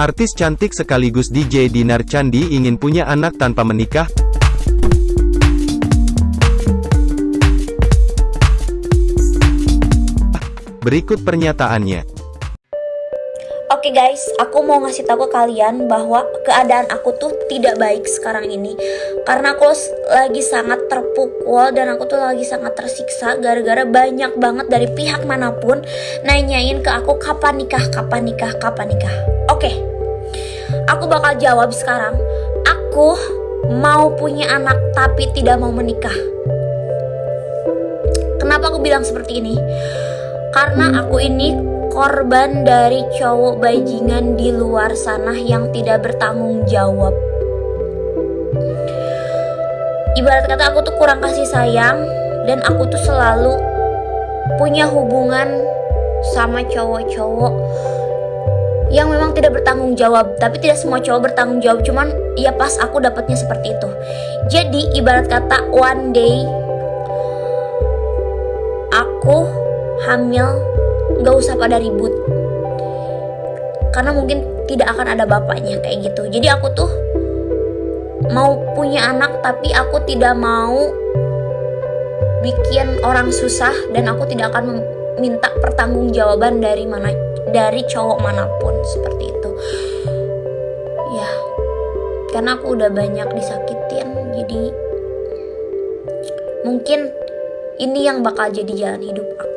Artis cantik sekaligus DJ Dinar Candi ingin punya anak tanpa menikah. Berikut pernyataannya. Oke guys, aku mau ngasih tahu ke kalian bahwa keadaan aku tuh tidak baik sekarang ini Karena aku lagi sangat terpukul dan aku tuh lagi sangat tersiksa Gara-gara banyak banget dari pihak mana pun nanyain ke aku kapan nikah, kapan nikah, kapan nikah aku bakal jawab sekarang Aku mau punya anak tapi tidak mau menikah Kenapa aku bilang seperti ini? Karena aku ini korban dari cowok bajingan di luar sana yang tidak bertanggung jawab. Ibarat kata aku tuh kurang kasih sayang dan aku tuh selalu punya hubungan sama cowok-cowok yang memang tidak bertanggung jawab tapi tidak semua cowok bertanggung jawab cuman ya pas aku dapatnya seperti itu. Jadi ibarat kata one day aku hamil nggak usah pada ribut. Karena mungkin tidak akan ada bapaknya kayak gitu. Jadi aku tuh mau punya anak tapi aku tidak mau bikin orang susah dan aku tidak akan minta pertanggungjawaban dari mana dari cowok mana pun seperti itu. Ya karena aku udah banyak disakitin jadi mungkin ini yang bakal jadi jalan hidup aku